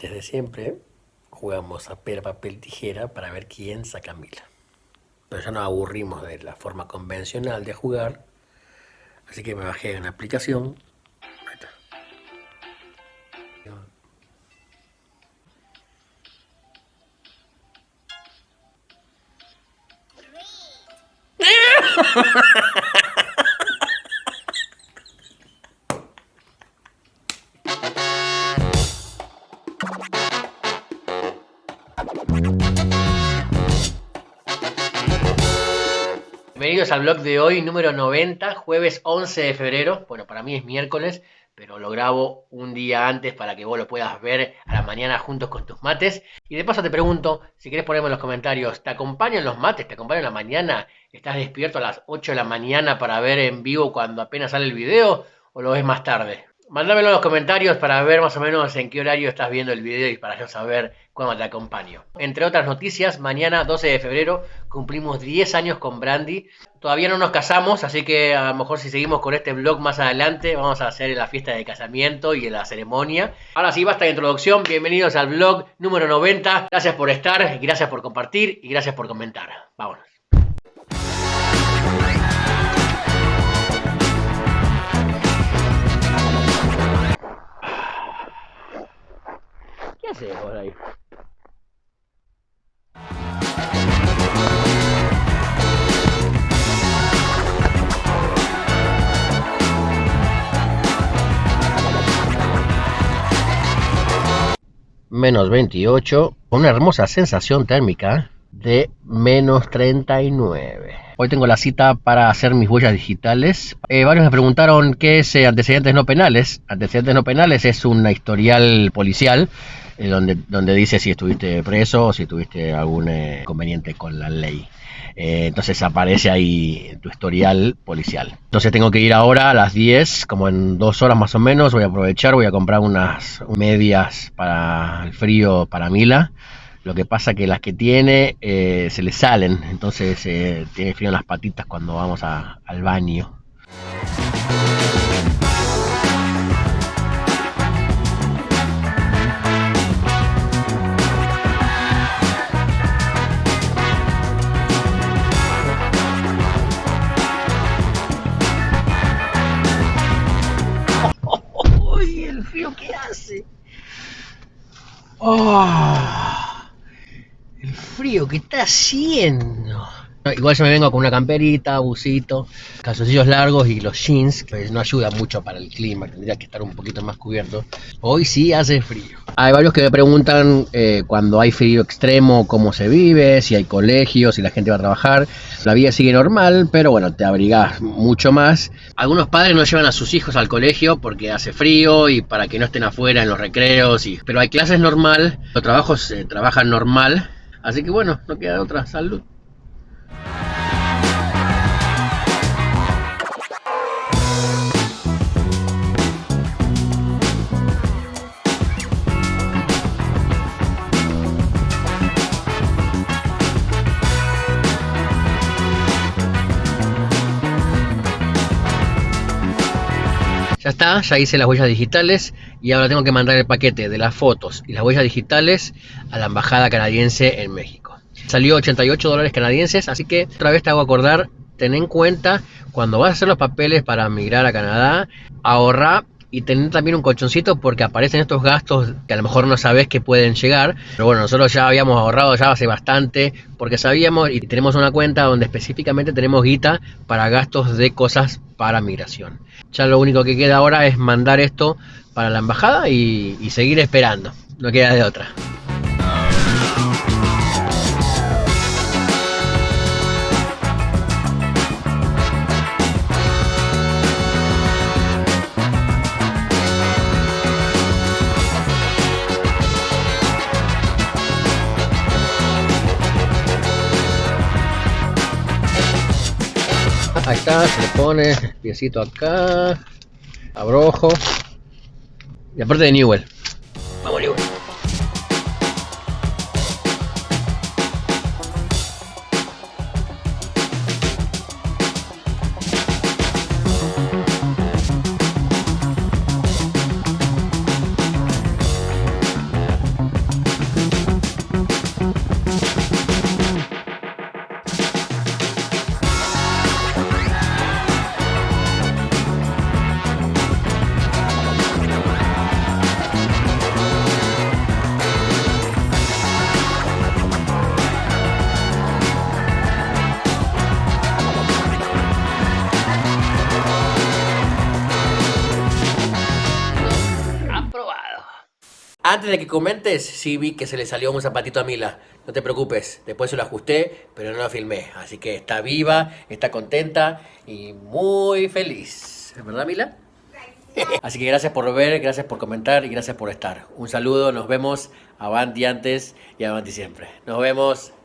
Desde siempre jugamos a pera, papel, tijera para ver quién saca mil. Pero ya nos aburrimos de la forma convencional de jugar, así que me bajé una aplicación. Ahí está. Bienvenidos al blog de hoy, número 90, jueves 11 de febrero. Bueno, para mí es miércoles, pero lo grabo un día antes para que vos lo puedas ver a la mañana juntos con tus mates. Y de paso te pregunto, si querés ponerme en los comentarios, ¿te acompañan los mates? ¿Te acompañan la mañana? ¿Estás despierto a las 8 de la mañana para ver en vivo cuando apenas sale el video? ¿O lo ves más tarde? Mándamelo en los comentarios para ver más o menos en qué horario estás viendo el video y para yo saber cuándo te acompaño. Entre otras noticias, mañana 12 de febrero cumplimos 10 años con Brandy. Todavía no nos casamos, así que a lo mejor si seguimos con este vlog más adelante vamos a hacer la fiesta de casamiento y la ceremonia. Ahora sí, basta de introducción. Bienvenidos al vlog número 90. Gracias por estar, gracias por compartir y gracias por comentar. Vámonos. Menos 28, con una hermosa sensación térmica de menos 39. Hoy tengo la cita para hacer mis huellas digitales. Eh, varios me preguntaron qué es eh, antecedentes no penales. Antecedentes no penales es un historial policial donde, donde dice si estuviste preso o si tuviste algún eh, inconveniente con la ley. Eh, entonces aparece ahí tu historial policial. Entonces tengo que ir ahora a las 10, como en dos horas más o menos. Voy a aprovechar, voy a comprar unas medias para el frío para Mila. Lo que pasa que las que tiene eh, se le salen, entonces eh, tiene frío en las patitas cuando vamos a- al baño. ¡Oh! El frío que está haciendo. Igual yo me vengo con una camperita, busito, calzoncillos largos y los jeans, que no ayuda mucho para el clima, tendría que estar un poquito más cubierto. Hoy sí hace frío. Hay varios que me preguntan eh, cuando hay frío extremo cómo se vive, si hay colegios, si la gente va a trabajar. La vida sigue normal, pero bueno, te abrigás mucho más. Algunos padres no llevan a sus hijos al colegio porque hace frío y para que no estén afuera en los recreos. Y... Pero hay clases normal, los trabajos se trabajan normal. Así que bueno, no queda otra salud. Ya está, ya hice las huellas digitales y ahora tengo que mandar el paquete de las fotos y las huellas digitales a la embajada canadiense en México. Salió 88 dólares canadienses, así que otra vez te hago acordar, ten en cuenta cuando vas a hacer los papeles para migrar a Canadá, ahorra y tener también un colchoncito porque aparecen estos gastos que a lo mejor no sabes que pueden llegar. Pero bueno, nosotros ya habíamos ahorrado ya hace bastante porque sabíamos y tenemos una cuenta donde específicamente tenemos guita para gastos de cosas para migración. Ya lo único que queda ahora es mandar esto para la embajada y, seguir esperando. No queda de otra. Ahí está, se le pone piecito acá, abrojo. Y aparte de Newell. Antes de que comentes, sí vi que se le salió un zapatito a Mila. No te preocupes, después se lo ajusté, pero no lo filmé. Así que está viva, está contenta y muy feliz. ¿Verdad, Mila? Así que gracias por ver, gracias por comentar y gracias por estar. Un saludo, nos vemos avanti antes y avanti siempre. Nos vemos.